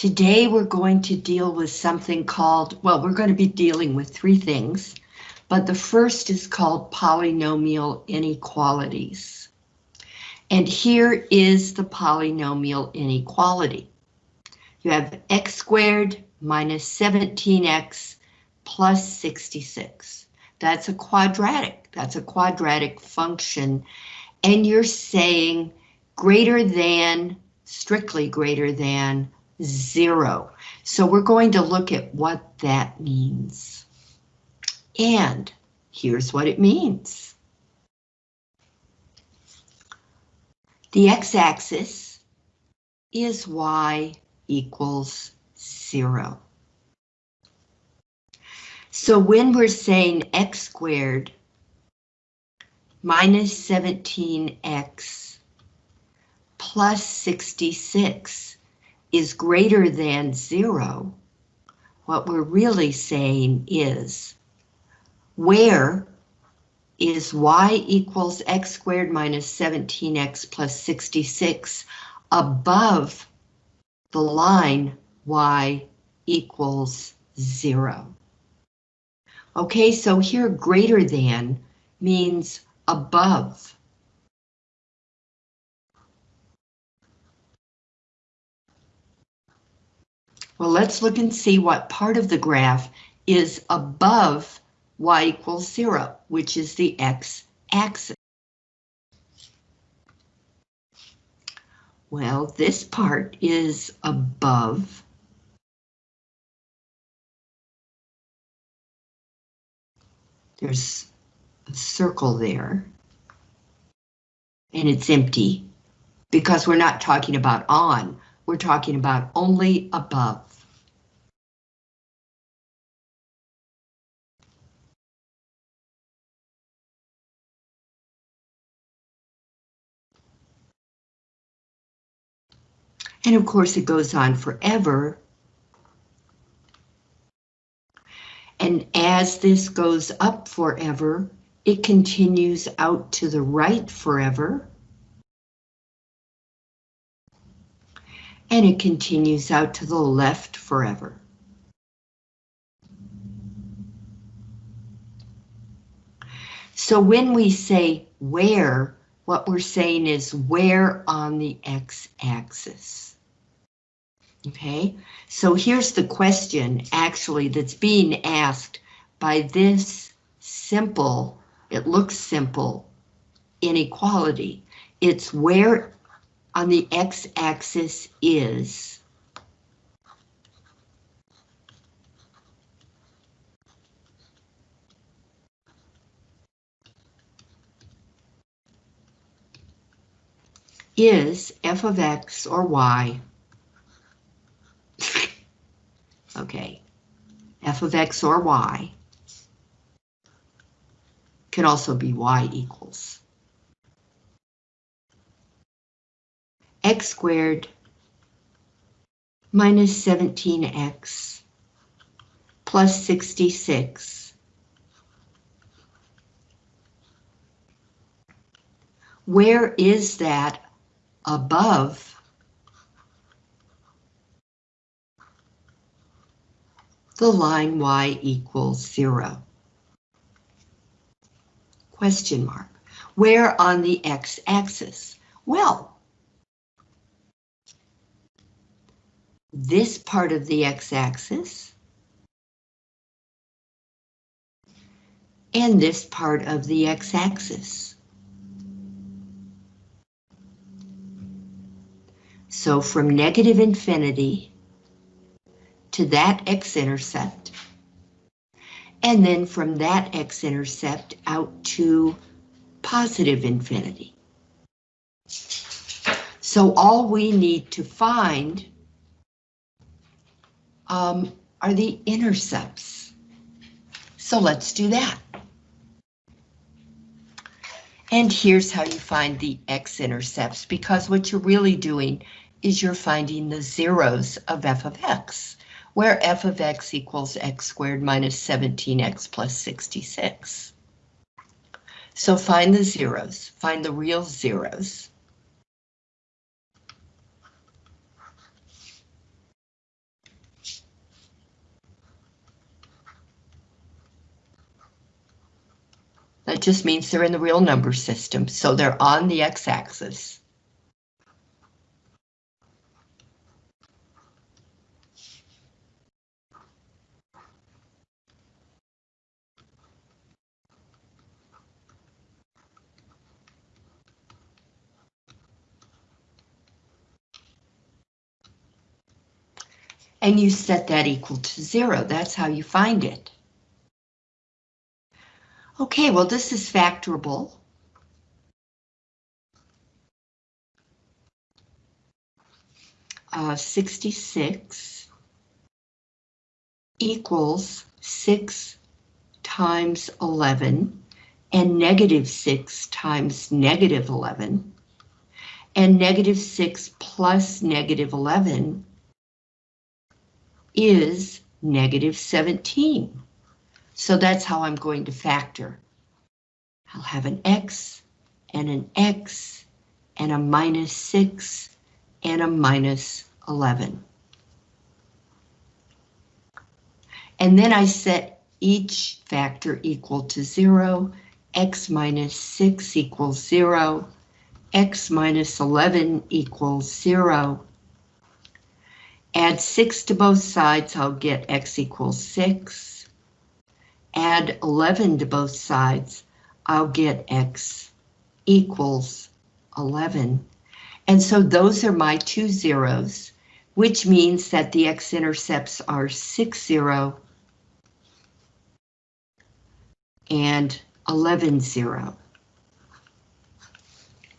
Today we're going to deal with something called, well, we're going to be dealing with three things, but the first is called polynomial inequalities. And here is the polynomial inequality. You have x squared minus 17x plus 66. That's a quadratic. That's a quadratic function. And you're saying greater than, strictly greater than, zero. So we're going to look at what that means. And here's what it means. The x-axis is y equals zero. So when we're saying x squared minus 17x plus 66 is greater than zero, what we're really saying is where is y equals x squared minus 17x plus 66 above the line y equals zero. Okay, so here greater than means above. Well, let's look and see what part of the graph is above y equals zero, which is the x-axis. Well, this part is above There's a circle there. And it's empty because we're not talking about on, we're talking about only above. And of course it goes on forever And as this goes up forever, it continues out to the right forever. And it continues out to the left forever. So when we say where, what we're saying is where on the x-axis. Okay, so here's the question actually that's being asked by this simple, it looks simple, inequality. It's where on the x-axis is is f of x or y. Okay, f of x or y can also be y equals x squared minus 17x plus 66 Where is that above the line y equals zero. Question mark. Where on the x-axis? Well, this part of the x-axis and this part of the x-axis. So from negative infinity to that x-intercept. And then from that x-intercept out to positive infinity. So all we need to find um, are the intercepts. So let's do that. And here's how you find the x-intercepts, because what you're really doing is you're finding the zeros of f of x where f of x equals x squared minus 17x plus 66. So find the zeros, find the real zeros. That just means they're in the real number system, so they're on the x-axis. and you set that equal to zero. That's how you find it. Okay, well, this is factorable. Uh, 66 equals 6 times 11 and negative 6 times negative 11 and negative 6 plus negative 11 is negative 17. So that's how I'm going to factor. I'll have an X and an X and a minus 6 and a minus 11. And then I set each factor equal to 0, x minus 6 equals 0, x minus 11 equals 0, Add 6 to both sides, I'll get x equals 6. Add 11 to both sides, I'll get x equals 11. And so those are my two zeros, which means that the x-intercepts are 6, 0 and 11, 0.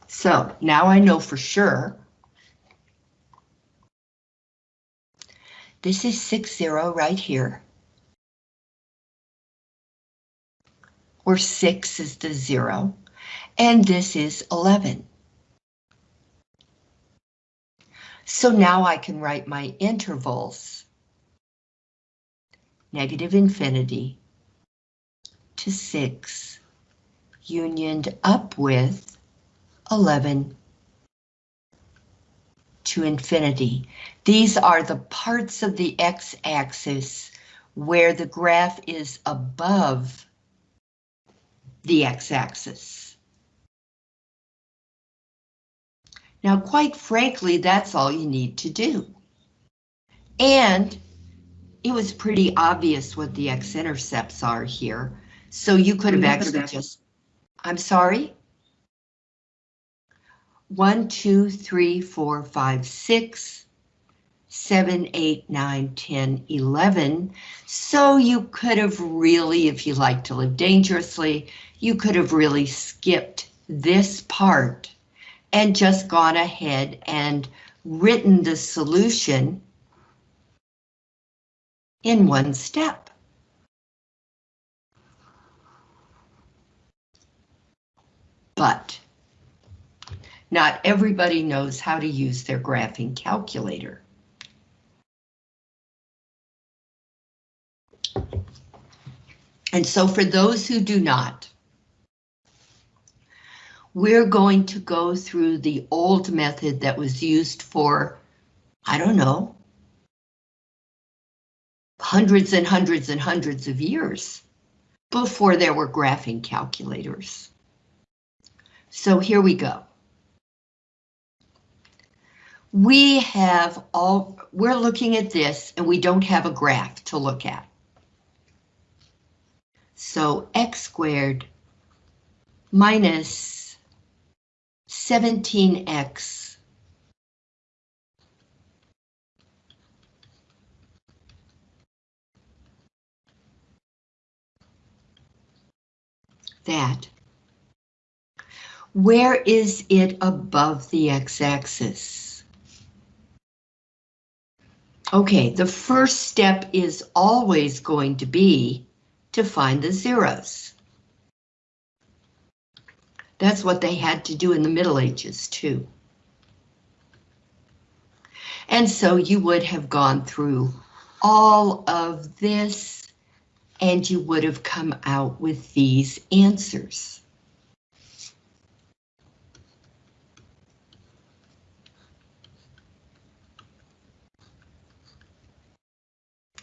So now I know for sure This is 6, 0 right here. Where 6 is the 0, and this is 11. So now I can write my intervals. Negative infinity to 6, unioned up with 11 to infinity. These are the parts of the x-axis where the graph is above the x-axis. Now, quite frankly, that's all you need to do. And it was pretty obvious what the x-intercepts are here, so you could have actually just, I'm sorry? One, two, three, four, five, six, 7, 8, 9, 10, 11. So you could have really, if you like to live dangerously, you could have really skipped this part and just gone ahead and written the solution in one step. But not everybody knows how to use their graphing calculator. And so for those who do not, we're going to go through the old method that was used for, I don't know, hundreds and hundreds and hundreds of years before there were graphing calculators. So here we go. We have all, we're looking at this and we don't have a graph to look at. So x squared minus 17x that. Where is it above the x-axis? Okay, the first step is always going to be to find the zeros. That's what they had to do in the Middle Ages too. And so you would have gone through all of this and you would have come out with these answers.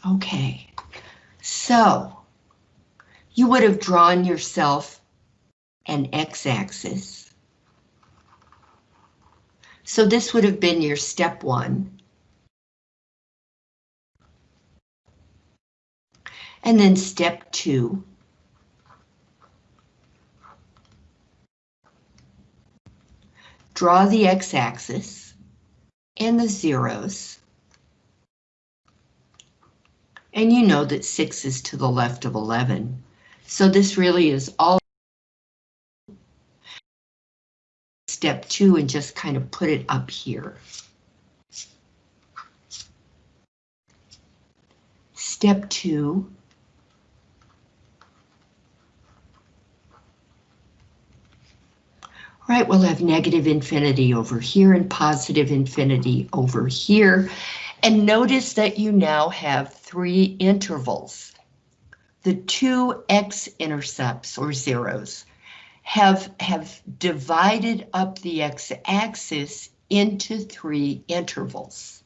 Okay, so you would have drawn yourself and x-axis. So this would have been your step one. And then step two. Draw the x-axis and the zeros. And you know that 6 is to the left of 11. So this really is all step 2 and just kind of put it up here. Step 2. Right, we'll have negative infinity over here and positive infinity over here. And notice that you now have three intervals. The two x-intercepts or zeros have, have divided up the x-axis into three intervals.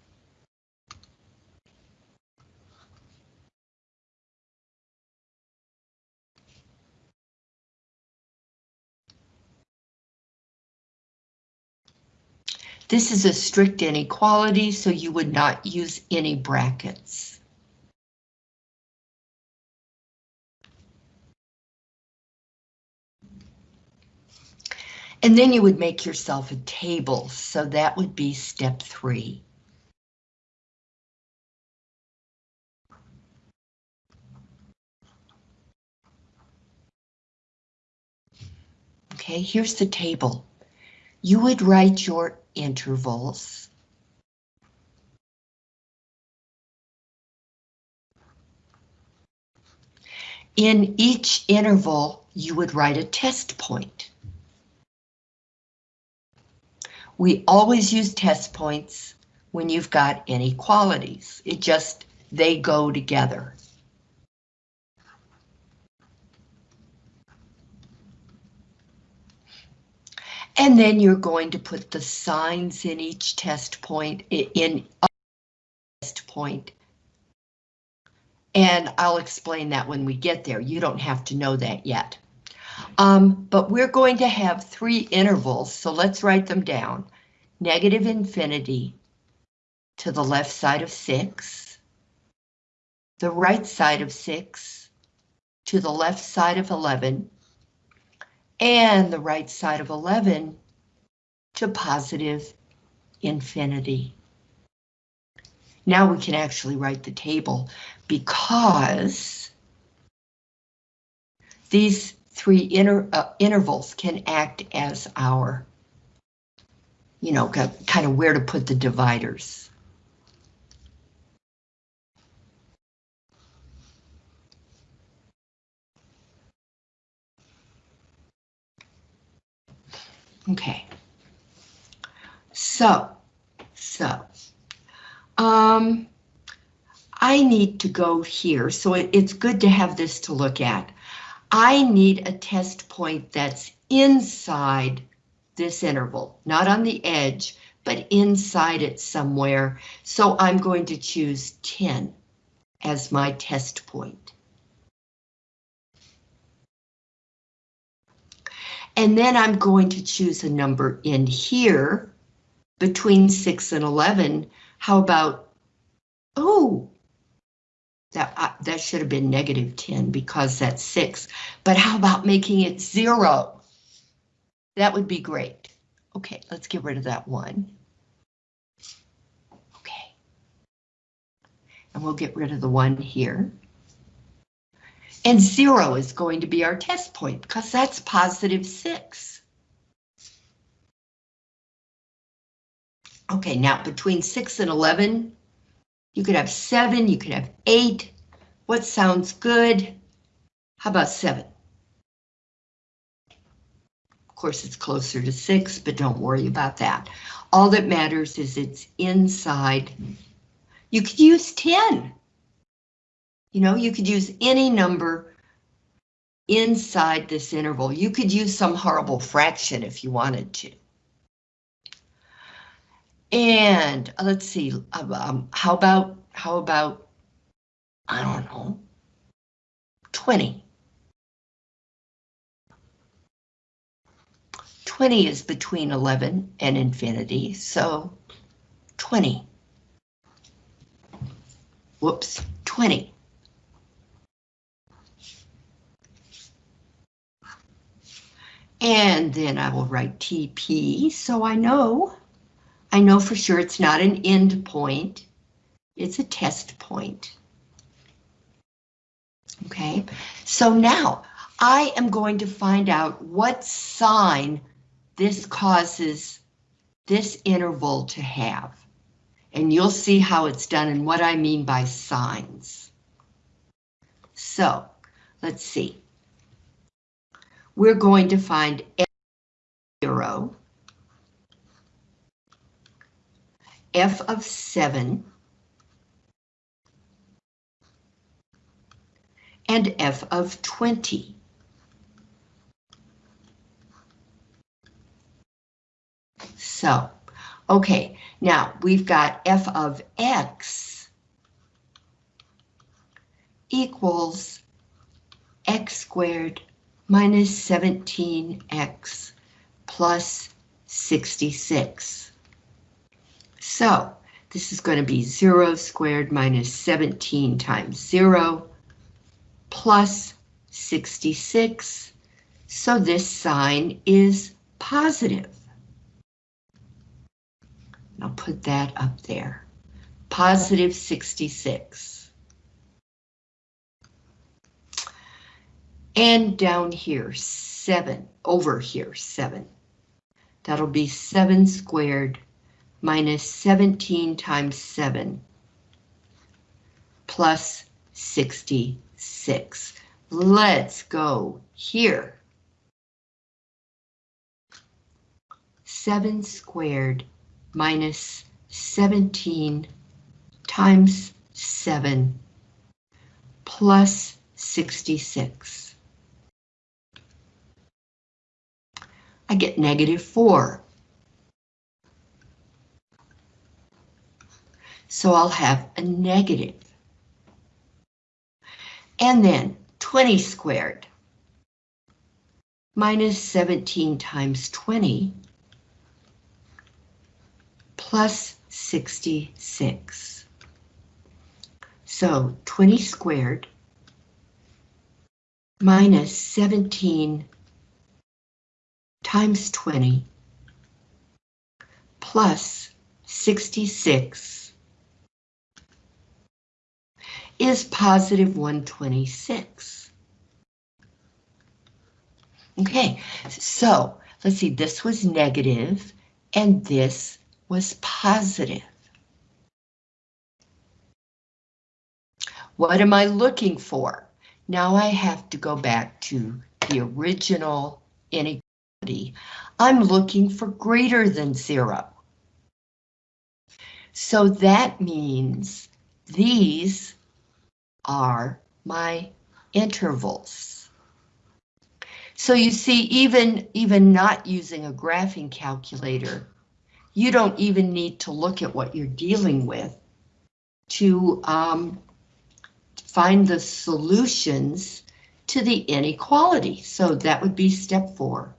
This is a strict inequality, so you would not use any brackets. And then you would make yourself a table, so that would be step three. Okay, here's the table. You would write your intervals. In each interval, you would write a test point. We always use test points when you've got inequalities. It just, they go together. And then you're going to put the signs in each test point in test point. And I'll explain that when we get there. You don't have to know that yet. Um, but we're going to have three intervals, so let's write them down. Negative infinity to the left side of 6, the right side of 6 to the left side of 11, and the right side of 11 to positive infinity. Now we can actually write the table because these three inter, uh, intervals can act as our, you know, kind of where to put the dividers. Okay. So, so, um, I need to go here, so it, it's good to have this to look at. I need a test point that's inside this interval, not on the edge, but inside it somewhere. So I'm going to choose 10 as my test point. And then I'm going to choose a number in here between 6 and 11. How about, oh, that, uh, that should have been negative 10 because that's 6. But how about making it 0? That would be great. Okay, let's get rid of that one. Okay. And we'll get rid of the one here. And zero is going to be our test point because that's positive six. Okay, now between six and 11, you could have seven, you could have eight. What sounds good? How about seven? Course, it's closer to six, but don't worry about that. All that matters is it's inside. You could use 10. You know, you could use any number inside this interval. You could use some horrible fraction if you wanted to. And uh, let's see, um, um, how about, how about, I don't know, 20. 20 is between 11 and infinity, so 20. Whoops, 20. And then I will write TP, so I know, I know for sure it's not an end point, it's a test point. Okay, so now I am going to find out what sign this causes this interval to have. And you'll see how it's done and what I mean by signs. So, let's see. We're going to find f0, f of 7, and f of 20. So, okay, now we've got f of x equals x squared minus 17x plus 66. So this is going to be 0 squared minus 17 times 0 plus 66. So this sign is positive. I'll put that up there. Positive 66. And down here, 7, over here, 7. That'll be 7 squared minus 17 times 7 plus 66. Let's go here. 7 squared minus 17 times 7 plus 66. I get negative 4. So I'll have a negative. And then 20 squared minus 17 times 20 plus 66. So 20 squared minus 17 times 20 plus 66 is positive 126. Okay, so let's see, this was negative and this was positive. What am I looking for? Now I have to go back to the original inequality. I'm looking for greater than zero. So that means these are my intervals. So you see, even, even not using a graphing calculator, you don't even need to look at what you're dealing with to um, find the solutions to the inequality. So that would be step four.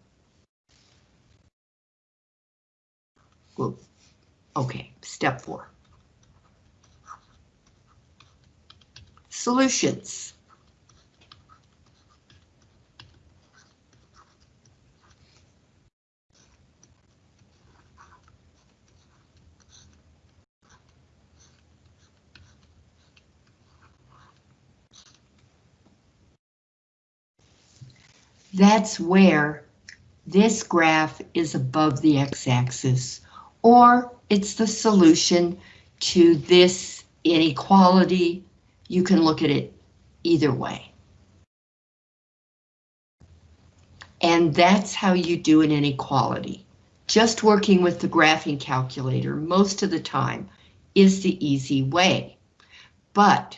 Okay, step four. Solutions. That's where this graph is above the x-axis, or it's the solution to this inequality. You can look at it either way. And that's how you do an inequality. Just working with the graphing calculator most of the time is the easy way. But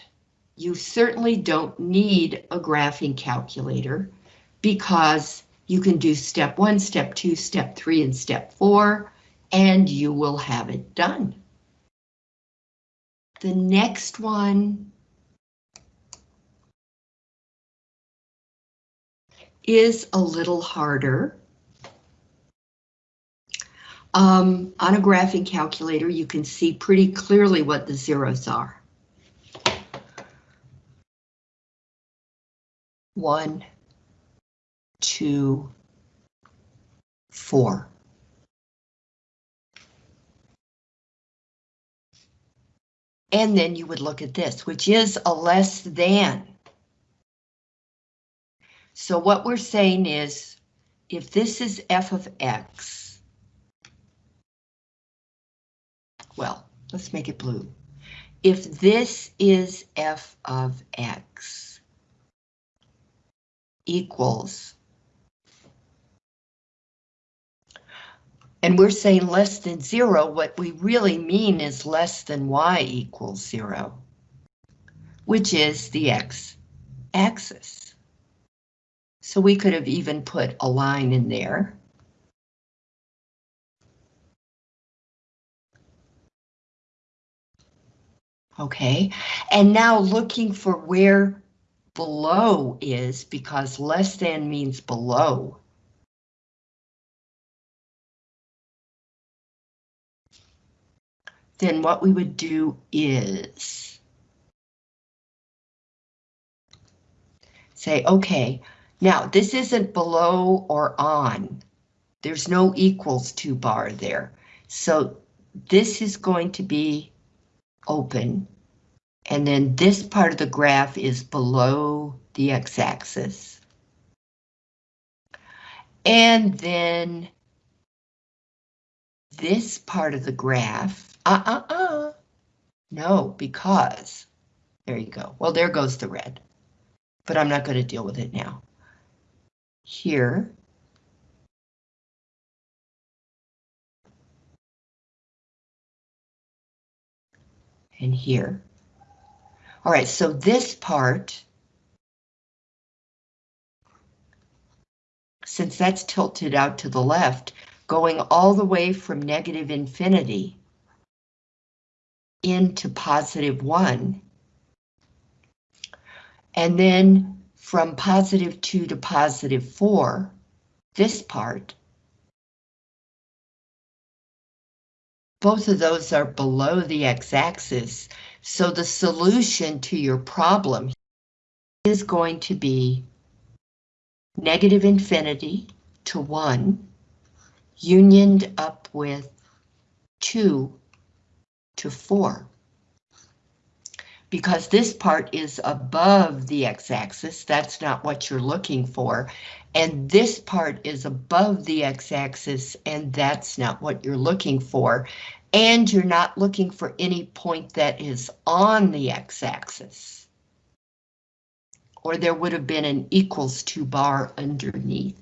you certainly don't need a graphing calculator because you can do step one, step two, step three, and step four, and you will have it done. The next one is a little harder. Um, on a graphing calculator, you can see pretty clearly what the zeros are. One, two, four. And then you would look at this, which is a less than. So what we're saying is, if this is f of x, well, let's make it blue. If this is f of x equals, and we're saying less than zero, what we really mean is less than y equals zero, which is the x axis. So we could have even put a line in there. Okay, and now looking for where below is because less than means below. Then what we would do is say, okay, now, this isn't below or on. There's no equals to bar there. So this is going to be open. And then this part of the graph is below the x-axis. And then this part of the graph, uh-uh-uh, no, because, there you go. Well, there goes the red, but I'm not going to deal with it now here. And here. All right, so this part, since that's tilted out to the left, going all the way from negative infinity into positive one, and then from positive 2 to positive 4, this part, both of those are below the x-axis, so the solution to your problem is going to be negative infinity to 1, unioned up with 2 to 4 because this part is above the x-axis, that's not what you're looking for, and this part is above the x-axis, and that's not what you're looking for, and you're not looking for any point that is on the x-axis. Or there would have been an equals to bar underneath.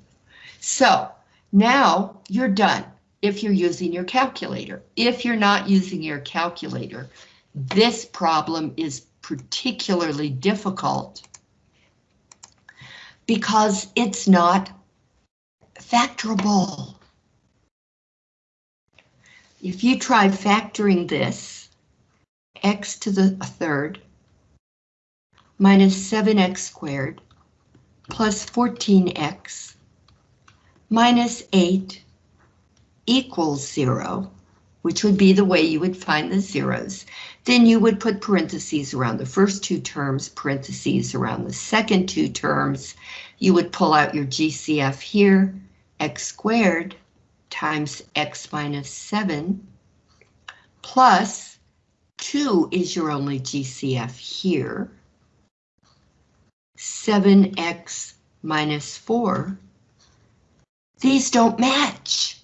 So now you're done if you're using your calculator. If you're not using your calculator, this problem is particularly difficult because it's not factorable. If you try factoring this, x to the third minus 7x squared plus 14x minus 8 equals 0, which would be the way you would find the zeros, then you would put parentheses around the first two terms, parentheses around the second two terms. You would pull out your GCF here, x squared times x minus 7, plus 2 is your only GCF here. 7x minus 4. These don't match.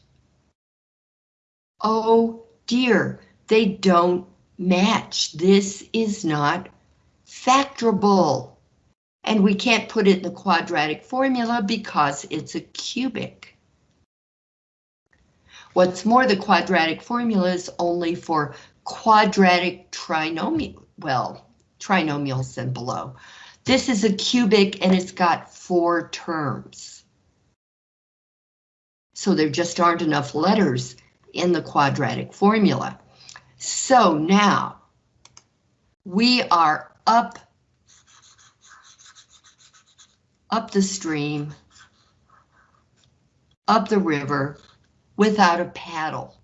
Oh dear, they don't match. This is not factorable. And we can't put it in the quadratic formula because it's a cubic. What's more, the quadratic formula is only for quadratic trinomial, well, trinomials and below. This is a cubic and it's got four terms. So there just aren't enough letters in the quadratic formula. So now we are up, up the stream, up the river without a paddle.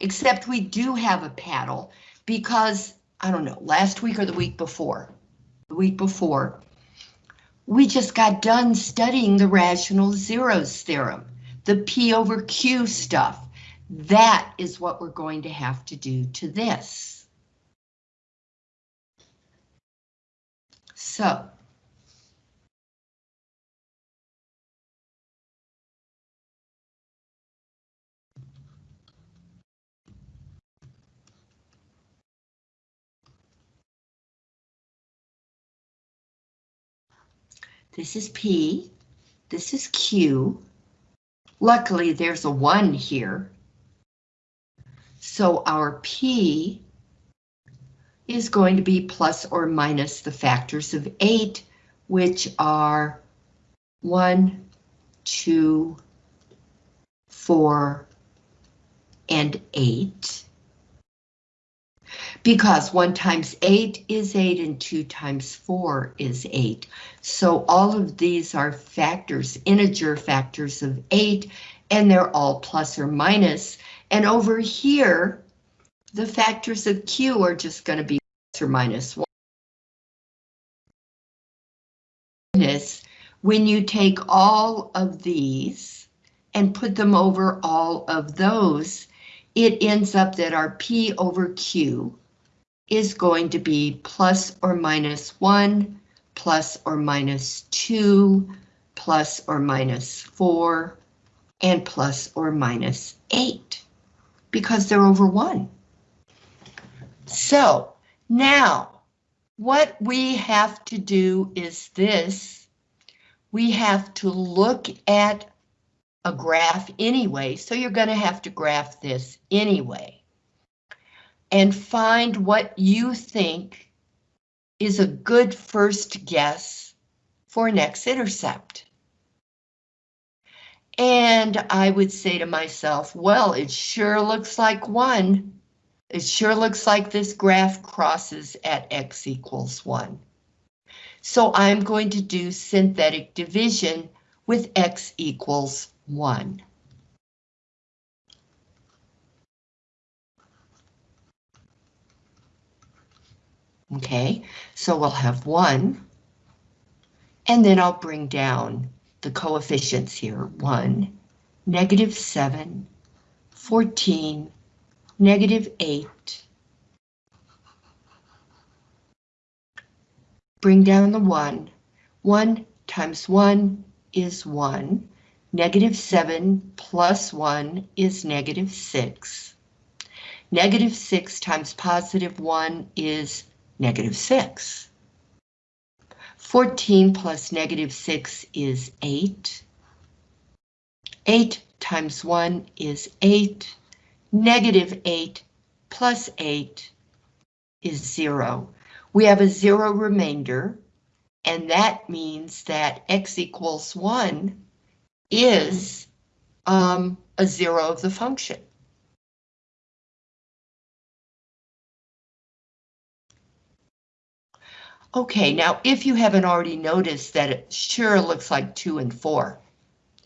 except we do have a paddle because, I don't know, last week or the week before, the week before, we just got done studying the rational zeros theorem, the P over Q stuff. That is what we're going to have to do to this. So. This is P, this is Q. Luckily, there's a 1 here. So our P is going to be plus or minus the factors of 8, which are 1, 2, 4, and 8 because 1 times 8 is 8 and 2 times 4 is 8. So all of these are factors, integer factors of 8, and they're all plus or minus. And over here, the factors of Q are just going to be plus or minus 1. When you take all of these and put them over all of those, it ends up that our P over Q is going to be plus or minus 1, plus or minus 2, plus or minus 4, and plus or minus 8, because they're over 1. So, now, what we have to do is this. We have to look at a graph anyway, so you're going to have to graph this anyway and find what you think is a good first guess for an x-intercept. And I would say to myself, well, it sure looks like one. It sure looks like this graph crosses at x equals 1. So I'm going to do synthetic division with x equals 1. Okay, so we'll have one. And then I'll bring down the coefficients here. 1, negative 7, 14, negative 8. Bring down the 1. 1 times 1 is 1. Negative 7 plus 1 is negative 6. Negative 6 times positive 1 is negative 6. 14 plus negative 6 is 8. 8 times 1 is 8. Negative 8 plus 8 is 0. We have a 0 remainder, and that means that x equals 1 is um, a 0 of the function. Okay, now if you haven't already noticed that it sure looks like 2 and 4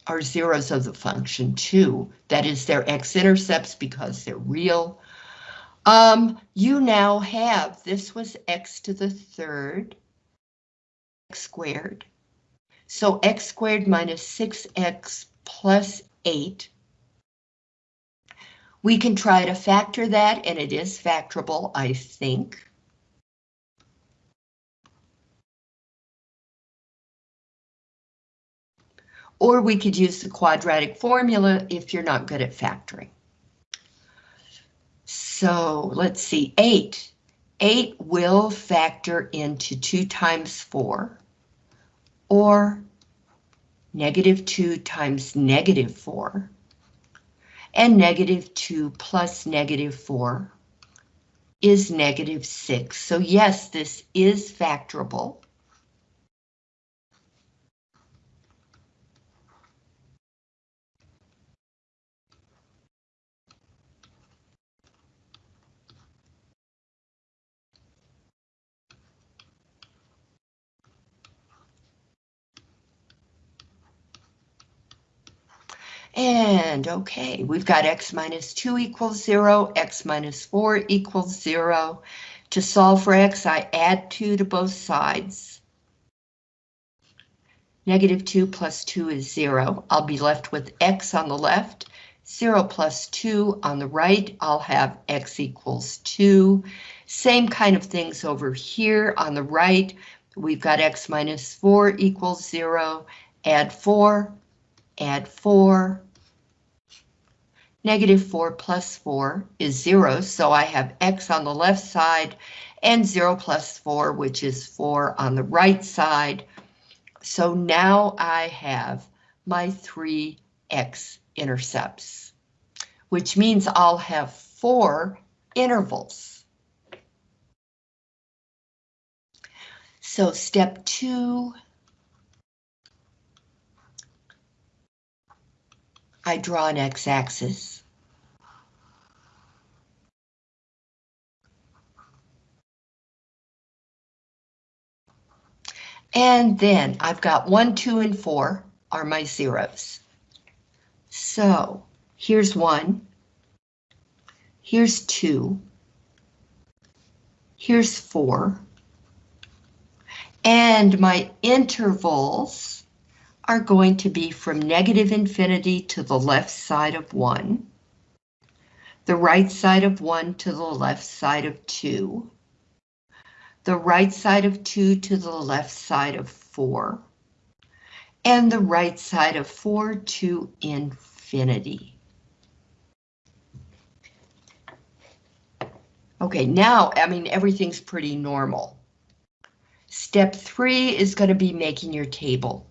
are zeros of the function 2, that is their x-intercepts because they're real. Um, you now have, this was x to the third, x squared. So x squared minus 6x plus 8. We can try to factor that, and it is factorable, I think. Or we could use the quadratic formula if you're not good at factoring. So let's see, 8. 8 will factor into 2 times 4, or negative 2 times negative 4, and negative 2 plus negative 4 is negative 6. So yes, this is factorable. And okay, we've got x minus 2 equals 0, x minus 4 equals 0. To solve for x, I add 2 to both sides. Negative 2 plus 2 is 0. I'll be left with x on the left, 0 plus 2 on the right. I'll have x equals 2. Same kind of things over here on the right. We've got x minus 4 equals 0. Add 4, add 4, Negative 4 plus 4 is 0, so I have x on the left side and 0 plus 4, which is 4 on the right side. So now I have my three x-intercepts, which means I'll have four intervals. So step two, I draw an x-axis. And then I've got one, two, and four are my zeros. So here's one, here's two, here's four, and my intervals are going to be from negative infinity to the left side of 1, the right side of 1 to the left side of 2, the right side of 2 to the left side of 4, and the right side of 4 to infinity. Okay, now, I mean, everything's pretty normal. Step three is going to be making your table.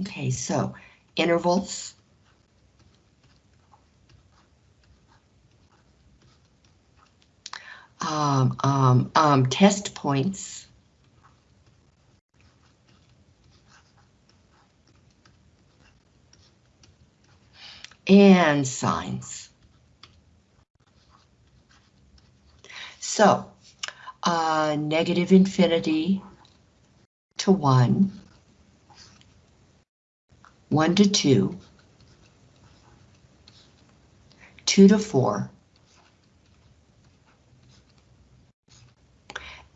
Okay, so intervals. Um, um, um, test points. And signs. So, uh, negative infinity to 1 1 to 2, 2 to 4,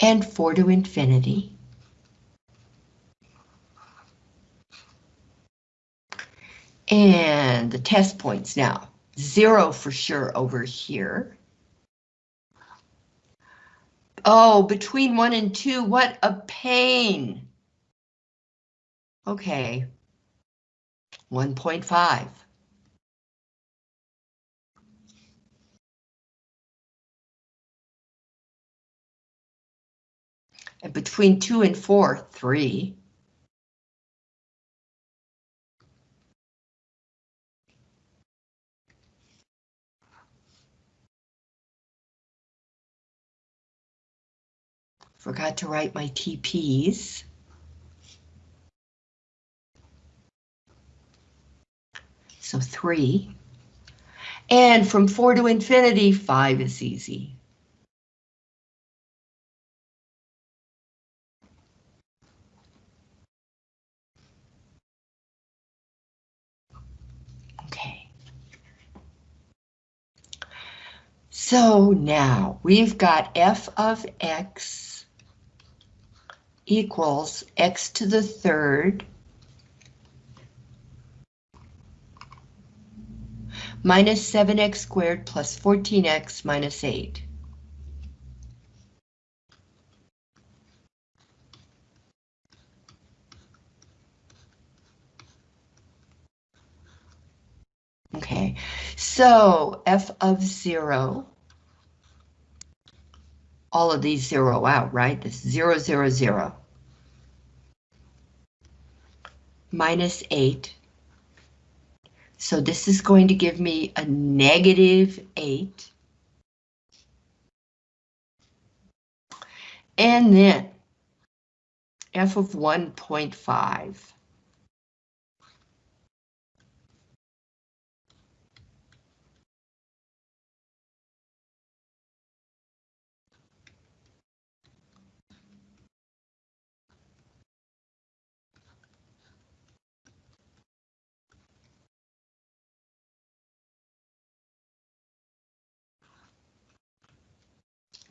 and 4 to infinity. And the test points now, 0 for sure over here. Oh, between 1 and 2, what a pain. Okay, 1.5. And between 2 and 4, 3. Forgot to write my TPs. So three. And from four to infinity, five is easy. Okay. So now we've got f of x equals x to the third minus 7x squared plus 14x minus 8. Okay, so f of 0, all of these zero out, right? This 0, 0, 0. Minus 8 so this is going to give me a negative 8. And then f of 1.5.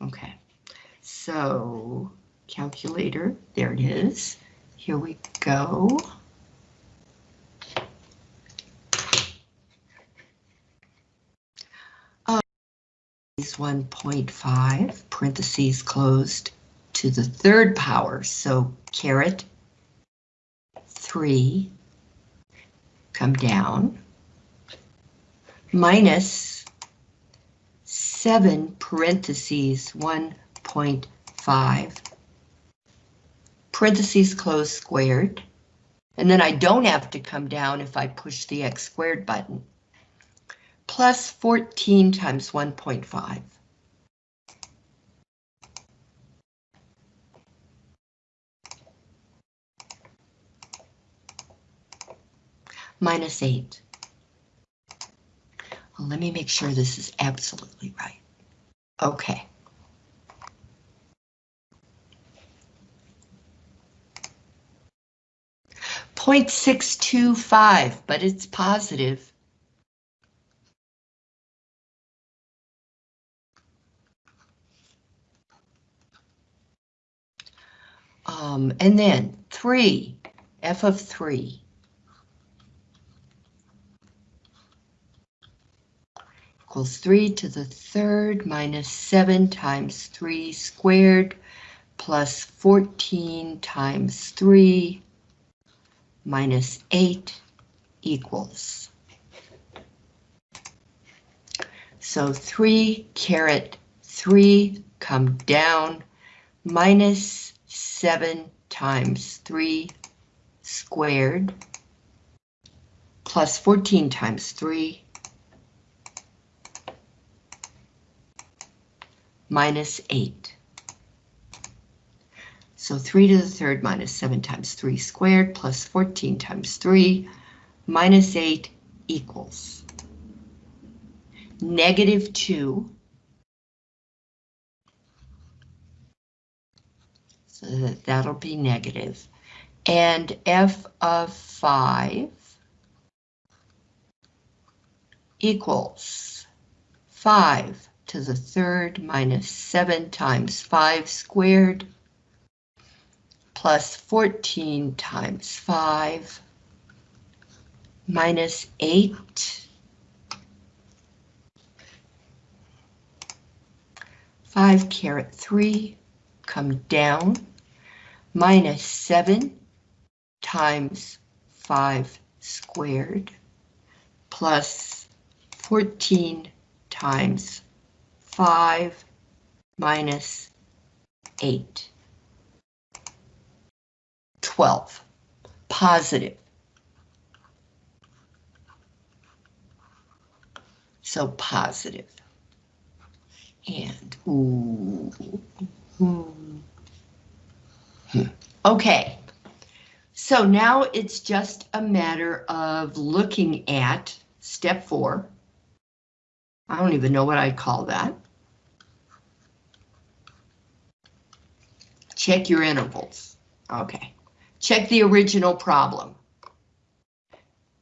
Okay, so calculator, there it is. Here we go. Uh, is 1.5, parentheses closed, to the third power, so caret 3, come down, minus 7 parentheses 1.5 parentheses close squared, and then I don't have to come down if I push the x squared button, plus 14 times 1.5. Minus 8. Let me make sure this is absolutely right. Okay. 0.625, but it's positive. Um, and then 3, f of 3. Equals 3 to the third minus 7 times 3 squared plus 14 times 3 minus 8 equals. So 3 caret 3 come down minus 7 times 3 squared plus 14 times 3 minus 8. So 3 to the third minus 7 times 3 squared plus 14 times 3 minus 8 equals negative 2. So that, that'll be negative. And f of 5 equals 5 to the third minus 7 times 5 squared plus 14 times 5 minus 8. 5 caret 3 come down minus 7 times 5 squared plus 14 times 5 minus 8. 12, positive. So positive. And, ooh. Hmm. Okay, so now it's just a matter of looking at step four. I don't even know what I'd call that. Check your intervals. Okay. Check the original problem.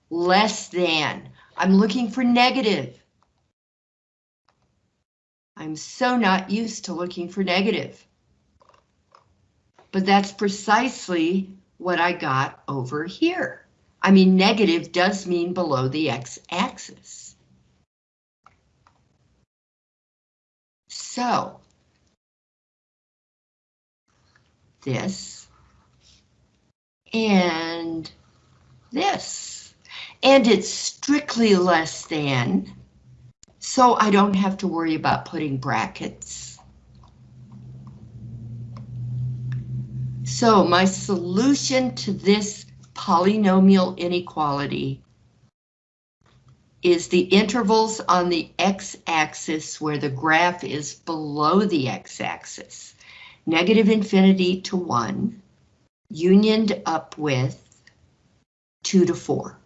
Less than. I'm looking for negative. I'm so not used to looking for negative. But that's precisely what I got over here. I mean, negative does mean below the x-axis. So, this and this. And it's strictly less than, so I don't have to worry about putting brackets. So my solution to this polynomial inequality is the intervals on the x-axis where the graph is below the x-axis. Negative infinity to 1, unioned up with 2 to 4.